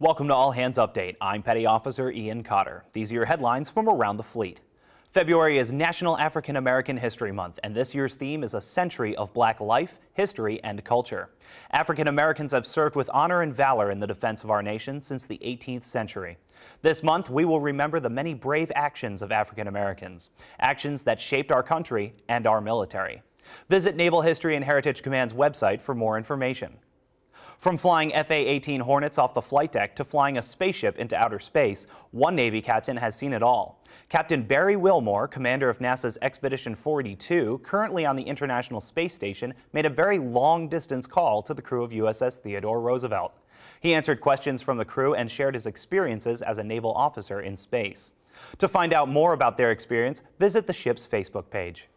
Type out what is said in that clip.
Welcome to All Hands Update. I'm Petty Officer Ian Cotter. These are your headlines from around the fleet. February is National African American History Month, and this year's theme is a century of black life, history, and culture. African Americans have served with honor and valor in the defense of our nation since the 18th century. This month, we will remember the many brave actions of African Americans, actions that shaped our country and our military. Visit Naval History and Heritage Command's website for more information. From flying F-A-18 Hornets off the flight deck to flying a spaceship into outer space, one Navy captain has seen it all. Captain Barry Wilmore, commander of NASA's Expedition 42, currently on the International Space Station, made a very long-distance call to the crew of USS Theodore Roosevelt. He answered questions from the crew and shared his experiences as a naval officer in space. To find out more about their experience, visit the ship's Facebook page.